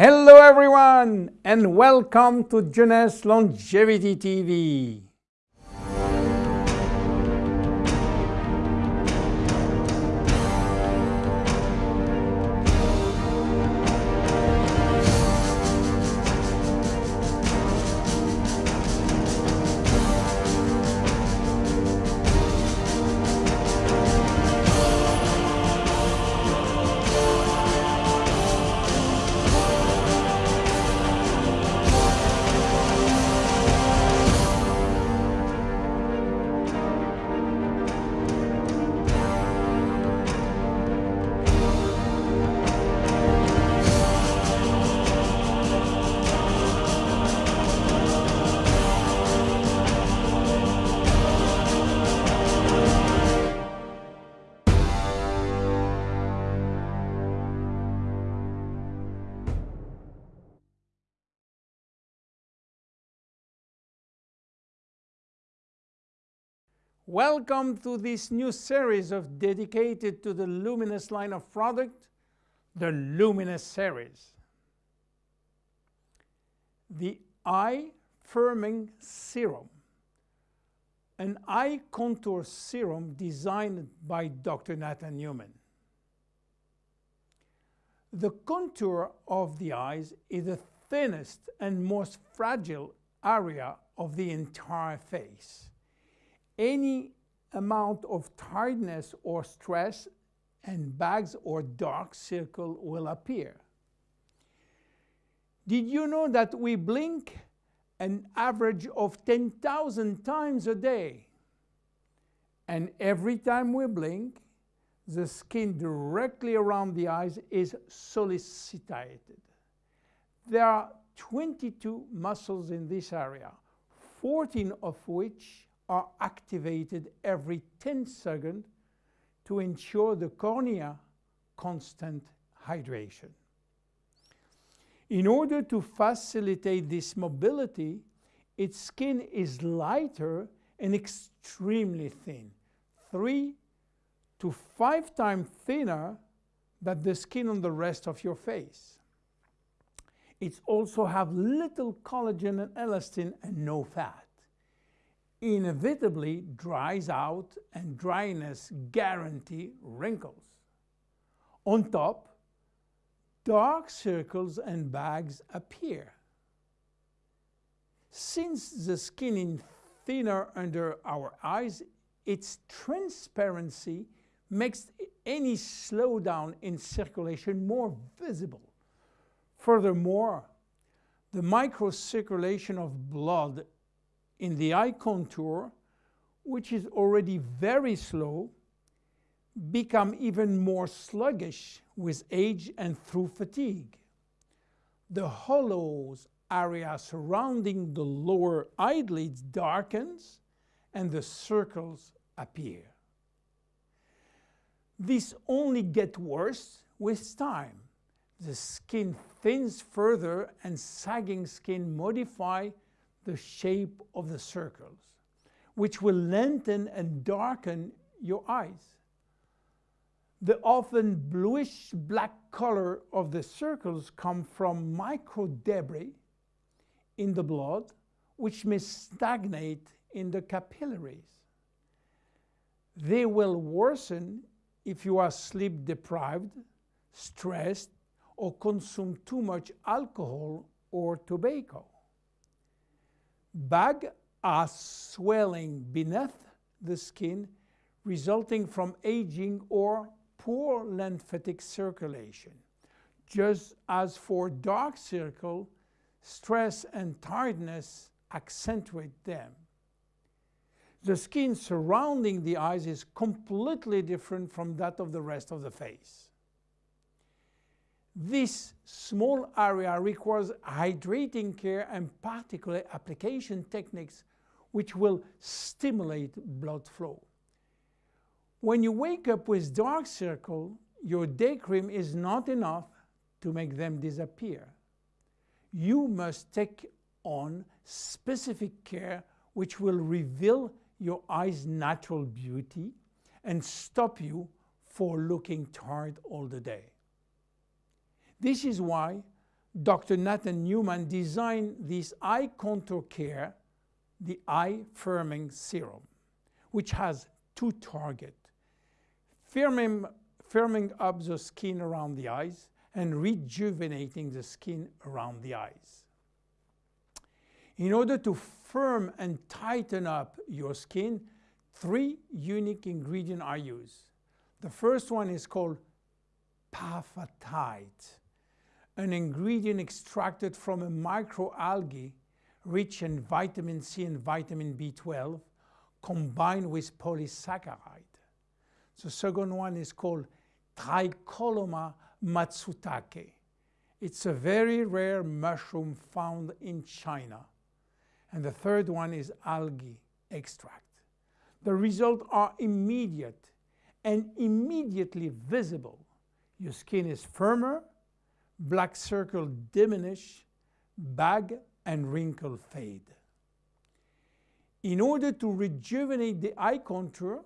Hello everyone and welcome to Jeunesse Longevity TV. Welcome to this new series of dedicated to the Luminesce line of product, the Luminesce series. The Eye Firming Serum, an eye contour serum designed by Dr. Nathan Newman. The contour of the eyes is the thinnest and most fragile area of the entire face any amount of tiredness or stress and bags or dark circle will appear. Did you know that we blink an average of 10,000 times a day? And every time we blink, the skin directly around the eyes is sollicitated. There are 22 muscles in this area, 14 of which are activated every 10 seconds to ensure the cornea constant hydration. In order to facilitate this mobility, its skin is lighter and extremely thin, three to five times thinner than the skin on the rest of your face. It also have little collagen and elastin and no fat inevitably dries out and dryness guarantee wrinkles. On top, dark circles and bags appear. Since the skin is thinner under our eyes, its transparency makes any slowdown in circulation more visible. Furthermore, the microcirculation of blood in the eye contour, which is already very slow, become even more sluggish with age and through fatigue. The hollows area surrounding the lower eyelids darkens and the circles appear. This only gets worse with time. The skin thins further and sagging skin modify the shape of the circles, which will lengthen and darken your eyes. The often bluish black color of the circles come from micro debris in the blood, which may stagnate in the capillaries. They will worsen if you are sleep deprived, stressed, or consume too much alcohol or tobacco. Bag are swelling beneath the skin resulting from aging or poor lymphatic circulation. Just as for dark circle, stress and tiredness accentuate them. The skin surrounding the eyes is completely different from that of the rest of the face. This small area requires hydrating care and particular application techniques which will stimulate blood flow. When you wake up with dark circle, your day cream is not enough to make them disappear. You must take on specific care which will reveal your eye's natural beauty and stop you for looking tired all the day. This is why Dr. Nathan Newman designed this eye contour care, the eye firming serum, which has two targets, firming, firming up the skin around the eyes and rejuvenating the skin around the eyes. In order to firm and tighten up your skin, three unique ingredients are used. The first one is called apatite, an ingredient extracted from a microalgae rich in vitamin C and vitamin B12 combined with polysaccharide. The second one is called Tricholoma matsutake. It's a very rare mushroom found in China. And the third one is algae extract. The results are immediate and immediately visible. Your skin is firmer, black circle diminish, bag and wrinkle fade. In order to rejuvenate the eye contour,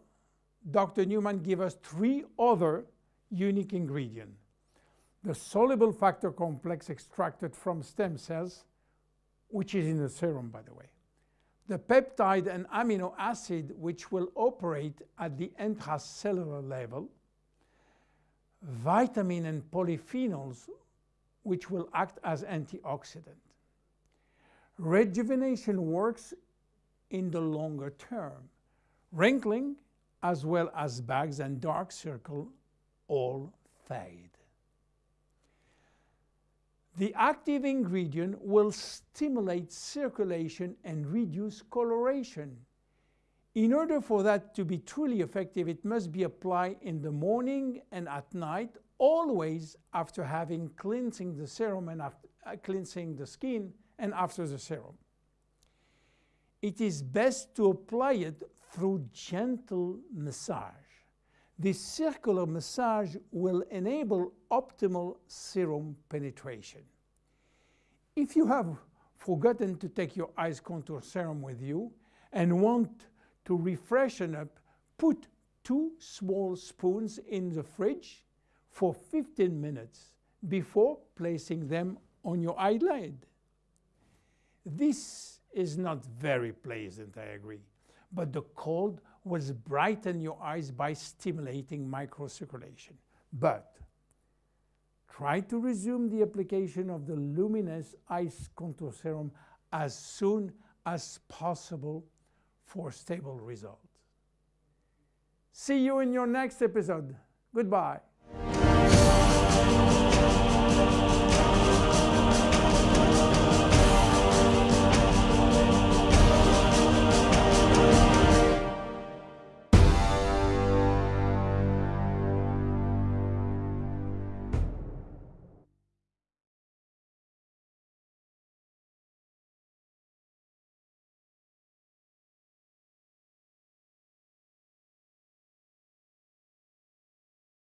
Dr. Newman gave us three other unique ingredients. The soluble factor complex extracted from stem cells, which is in the serum, by the way. The peptide and amino acid, which will operate at the intracellular level. Vitamin and polyphenols, which will act as antioxidant. Rejuvenation works in the longer term. Wrinkling, as well as bags and dark circle, all fade. The active ingredient will stimulate circulation and reduce coloration. In order for that to be truly effective, it must be applied in the morning and at night, always after having cleansing the serum and after, uh, cleansing the skin and after the serum. It is best to apply it through gentle massage. This circular massage will enable optimal serum penetration. If you have forgotten to take your eyes contour serum with you and want to refreshen up, put two small spoons in the fridge for 15 minutes before placing them on your eyelid. This is not very pleasant, I agree, but the cold will brighten your eyes by stimulating microcirculation. But try to resume the application of the Luminesce Ice Contour Serum as soon as possible for stable results. See you in your next episode. Goodbye. Thank you.